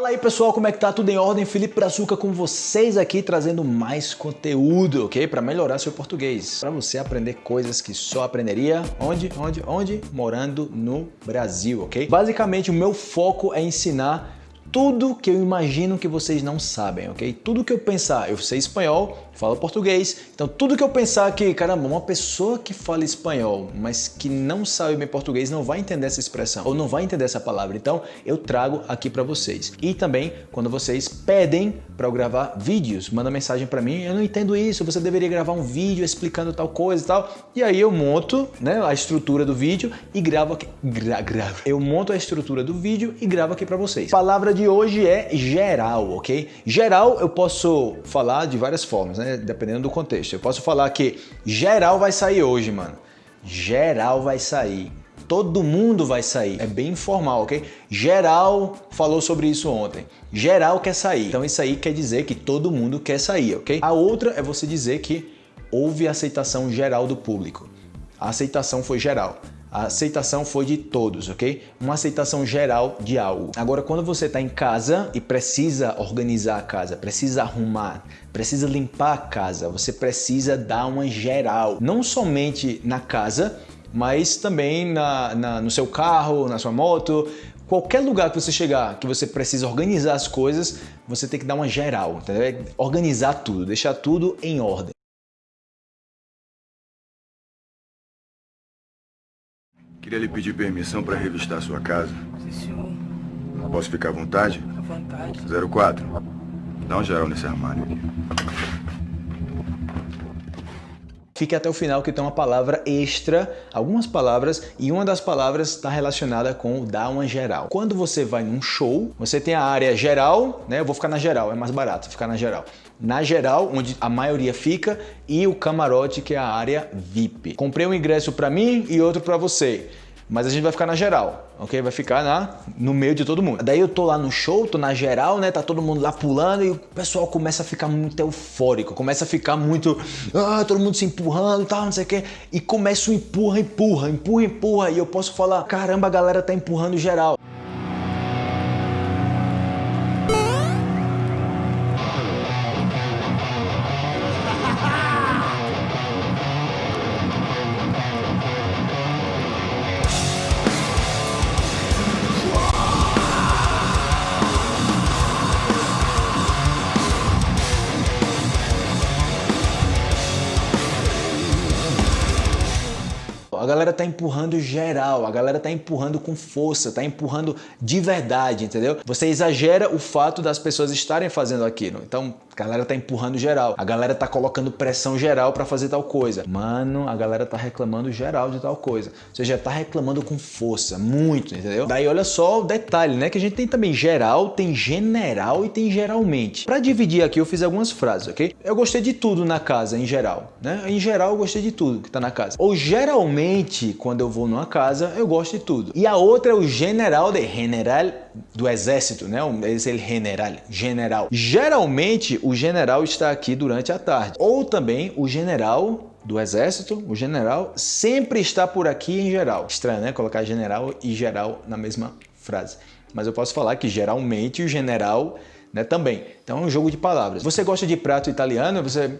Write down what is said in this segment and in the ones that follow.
Fala aí pessoal, como é que tá? Tudo em ordem? Felipe Brazuca com vocês aqui trazendo mais conteúdo, ok? Para melhorar seu português, para você aprender coisas que só aprenderia onde, onde, onde? Morando no Brasil, ok? Basicamente o meu foco é ensinar tudo que eu imagino que vocês não sabem, ok? Tudo que eu pensar, eu sei espanhol, falo português, então tudo que eu pensar que, caramba, uma pessoa que fala espanhol, mas que não sabe bem português, não vai entender essa expressão, ou não vai entender essa palavra, então eu trago aqui para vocês. E também, quando vocês pedem para eu gravar vídeos, manda mensagem para mim, eu não entendo isso, você deveria gravar um vídeo explicando tal coisa e tal, e aí eu monto né, a estrutura do vídeo e gravo aqui, gra, gravo. Eu monto a estrutura do vídeo e gravo aqui para vocês. A palavra de hoje é geral, ok? Geral eu posso falar de várias formas, né? Dependendo do contexto. Eu posso falar que geral vai sair hoje, mano. Geral vai sair. Todo mundo vai sair. É bem informal, ok? Geral falou sobre isso ontem. Geral quer sair. Então isso aí quer dizer que todo mundo quer sair, ok? A outra é você dizer que houve aceitação geral do público. A aceitação foi geral. A aceitação foi de todos, ok? Uma aceitação geral de algo. Agora, quando você está em casa e precisa organizar a casa, precisa arrumar, precisa limpar a casa, você precisa dar uma geral. Não somente na casa, mas também na, na, no seu carro, na sua moto, qualquer lugar que você chegar, que você precisa organizar as coisas, você tem que dar uma geral, entendeu? Organizar tudo, deixar tudo em ordem. Queria lhe pedir permissão para revistar sua casa. Sim, senhor. Posso ficar à vontade? À vontade. 04. Dá um geral nesse armário aqui. Fique até o final que tem uma palavra extra, algumas palavras, e uma das palavras está relacionada com o dar uma geral. Quando você vai num show, você tem a área geral, né? Eu vou ficar na geral, é mais barato ficar na geral. Na geral, onde a maioria fica, e o camarote, que é a área VIP. Comprei um ingresso para mim e outro para você mas a gente vai ficar na geral, ok? Vai ficar na, no meio de todo mundo. Daí eu tô lá no show, tô na geral, né? Tá todo mundo lá pulando e o pessoal começa a ficar muito eufórico, começa a ficar muito, ah, todo mundo se empurrando e tal, não sei o quê. E começa o empurra, empurra, empurra, empurra. E eu posso falar, caramba, a galera tá empurrando geral. A galera tá empurrando geral, a galera tá empurrando com força, tá empurrando de verdade, entendeu? Você exagera o fato das pessoas estarem fazendo aquilo. Então, galera tá empurrando geral. A galera tá colocando pressão geral para fazer tal coisa. Mano, a galera tá reclamando geral de tal coisa. Você já tá reclamando com força, muito, entendeu? Daí olha só o detalhe, né? Que a gente tem também geral, tem general e tem geralmente. Para dividir aqui eu fiz algumas frases, ok? Eu gostei de tudo na casa, em geral, né? Em geral eu gostei de tudo que tá na casa. Ou geralmente, quando eu vou numa casa, eu gosto de tudo. E a outra é o general de general do exército, né? Esse general, general. Geralmente o general está aqui durante a tarde. Ou também o general do exército, o general sempre está por aqui em geral. Estranho, né? Colocar general e geral na mesma frase. Mas eu posso falar que geralmente o general né, também. Então é um jogo de palavras. Você gosta de prato italiano? Você...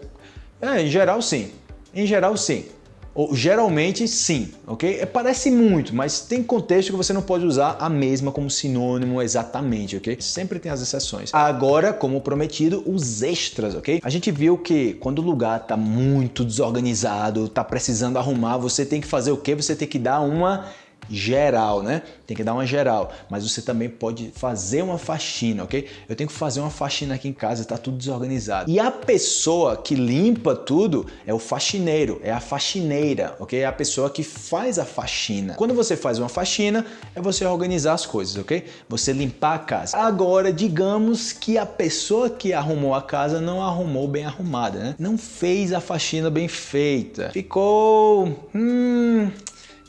É, em geral sim. Em geral sim. Ou, geralmente sim, ok? É, parece muito, mas tem contexto que você não pode usar a mesma como sinônimo exatamente, ok? Sempre tem as exceções. Agora, como prometido, os extras, ok? A gente viu que quando o lugar tá muito desorganizado, tá precisando arrumar, você tem que fazer o quê? Você tem que dar uma geral, né? Tem que dar uma geral, mas você também pode fazer uma faxina, ok? Eu tenho que fazer uma faxina aqui em casa, tá tudo desorganizado. E a pessoa que limpa tudo é o faxineiro, é a faxineira, ok? É a pessoa que faz a faxina. Quando você faz uma faxina, é você organizar as coisas, ok? Você limpar a casa. Agora, digamos que a pessoa que arrumou a casa não arrumou bem arrumada, né? Não fez a faxina bem feita. Ficou... Hum,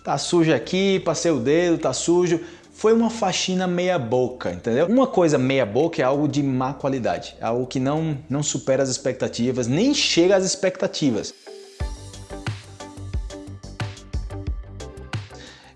Tá sujo aqui, passei o dedo, tá sujo. Foi uma faxina meia boca, entendeu? Uma coisa meia boca é algo de má qualidade, é algo que não, não supera as expectativas, nem chega às expectativas.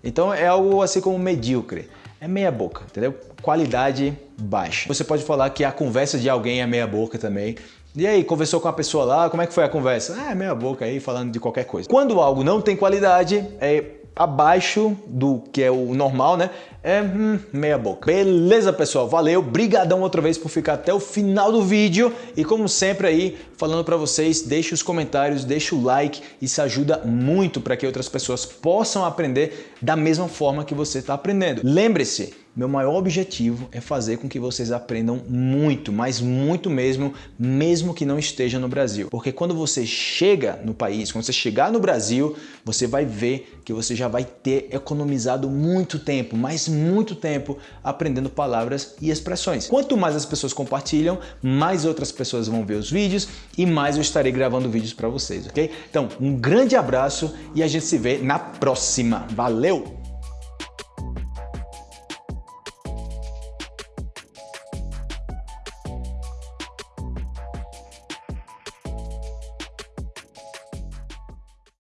Então é algo assim como medíocre. É é meia boca, entendeu? Qualidade baixa. Você pode falar que a conversa de alguém é meia boca também. E aí, conversou com a pessoa lá, como é que foi a conversa? Ah, meia boca aí, falando de qualquer coisa. Quando algo não tem qualidade, é abaixo do que é o normal, né? É hum, meia boca. Beleza, pessoal? Valeu, brigadão outra vez por ficar até o final do vídeo e como sempre aí, falando para vocês, deixe os comentários, deixe o like, isso ajuda muito para que outras pessoas possam aprender da mesma forma que você está aprendendo. Lembre-se, meu maior objetivo é fazer com que vocês aprendam muito, mas muito mesmo, mesmo que não esteja no Brasil. Porque quando você chega no país, quando você chegar no Brasil, você vai ver que você já vai ter economizado muito tempo, mas muito tempo aprendendo palavras e expressões. Quanto mais as pessoas compartilham, mais outras pessoas vão ver os vídeos e mais eu estarei gravando vídeos para vocês, ok? Então, um grande abraço e a gente se vê na próxima. Valeu!